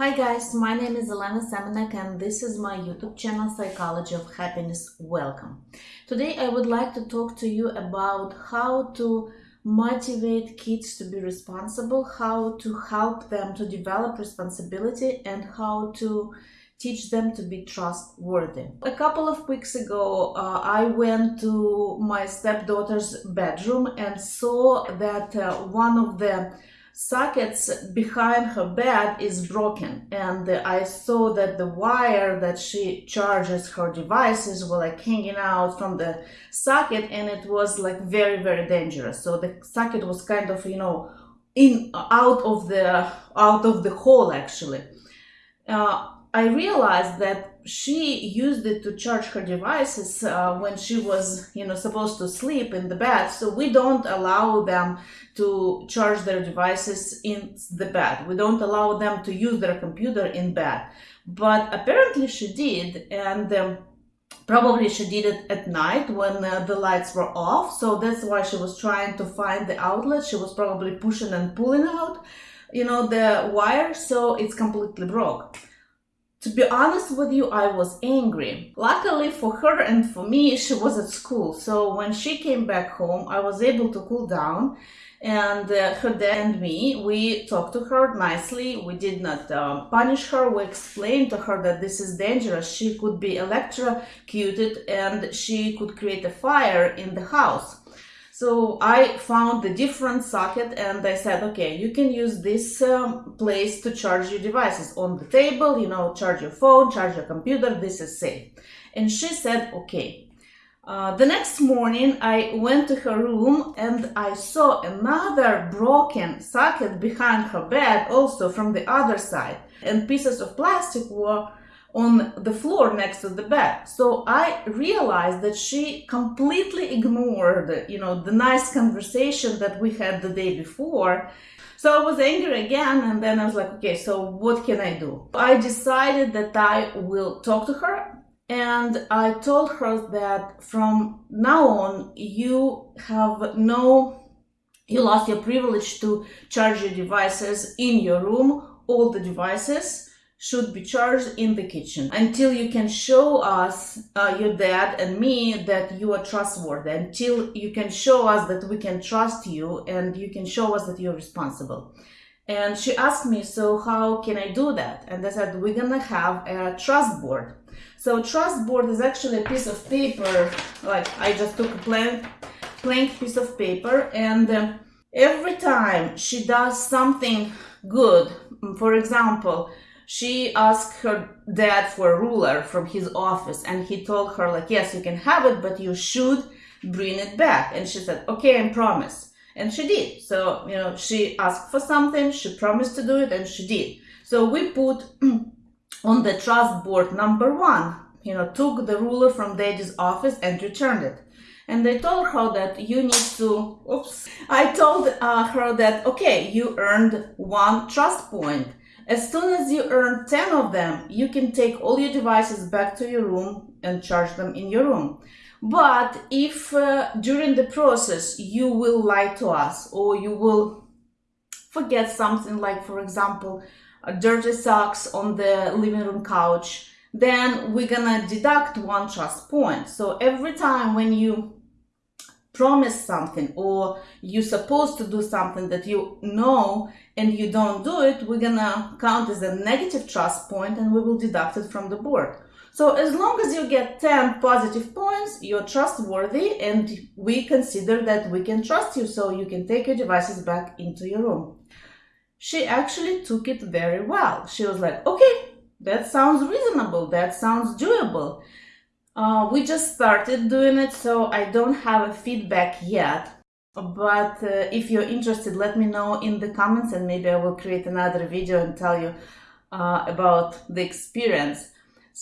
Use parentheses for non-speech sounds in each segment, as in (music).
Hi guys, my name is Elena Semenek and this is my YouTube channel Psychology of Happiness. Welcome. Today I would like to talk to you about how to motivate kids to be responsible, how to help them to develop responsibility and how to teach them to be trustworthy. A couple of weeks ago, uh, I went to my stepdaughter's bedroom and saw that uh, one of the sockets behind her bed is broken and I saw that the wire that she charges her devices were like hanging out from the socket and it was like very very dangerous. So the socket was kind of you know in out of the out of the hole actually. Uh, I realized that she used it to charge her devices uh, when she was, you know, supposed to sleep in the bed. So we don't allow them to charge their devices in the bed. We don't allow them to use their computer in bed. But apparently she did, and um, probably she did it at night when uh, the lights were off. So that's why she was trying to find the outlet. She was probably pushing and pulling out, you know, the wire. So it's completely broke. To be honest with you, I was angry. Luckily for her and for me, she was at school. So when she came back home, I was able to cool down and uh, her dad and me, we talked to her nicely. We did not uh, punish her. We explained to her that this is dangerous. She could be electrocuted and she could create a fire in the house. So I found the different socket and I said, okay, you can use this um, place to charge your devices on the table, you know, charge your phone, charge your computer, this is safe. And she said, okay. Uh, the next morning I went to her room and I saw another broken socket behind her bed also from the other side and pieces of plastic were on the floor next to the bed. So I realized that she completely ignored, you know, the nice conversation that we had the day before. So I was angry again, and then I was like, okay, so what can I do? I decided that I will talk to her, and I told her that from now on, you have no, you lost your privilege to charge your devices in your room, all the devices should be charged in the kitchen until you can show us, uh, your dad and me, that you are trustworthy, until you can show us that we can trust you and you can show us that you're responsible. And she asked me, so how can I do that? And I said, we're gonna have a trust board. So trust board is actually a piece of paper, like I just took a blank, blank piece of paper and uh, every time she does something good, for example, she asked her dad for a ruler from his office and he told her like yes you can have it but you should bring it back. And she said okay i promise. And she did. So you know she asked for something she promised to do it and she did. So we put (clears throat) on the trust board number one you know took the ruler from daddy's office and returned it. And I told her that you need to, oops, I told uh, her that, okay, you earned one trust point. As soon as you earn 10 of them, you can take all your devices back to your room and charge them in your room. But if uh, during the process you will lie to us or you will forget something like, for example, dirty socks on the living room couch, then we're gonna deduct one trust point. So every time when you promise something or you're supposed to do something that you know and you don't do it, we're gonna count as a negative trust point and we will deduct it from the board. So as long as you get 10 positive points, you're trustworthy and we consider that we can trust you so you can take your devices back into your room. She actually took it very well. She was like, okay, that sounds reasonable, that sounds doable. Uh, we just started doing it, so I don't have a feedback yet. But uh, if you're interested, let me know in the comments and maybe I will create another video and tell you uh, about the experience.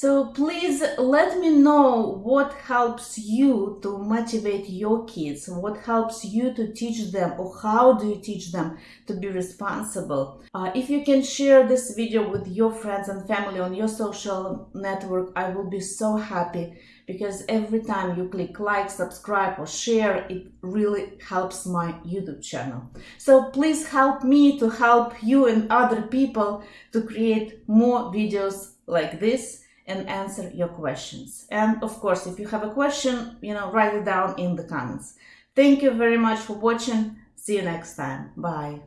So please let me know what helps you to motivate your kids, what helps you to teach them, or how do you teach them to be responsible. Uh, if you can share this video with your friends and family on your social network, I will be so happy because every time you click like, subscribe, or share, it really helps my YouTube channel. So please help me to help you and other people to create more videos like this and answer your questions. And of course, if you have a question, you know, write it down in the comments. Thank you very much for watching. See you next time. Bye.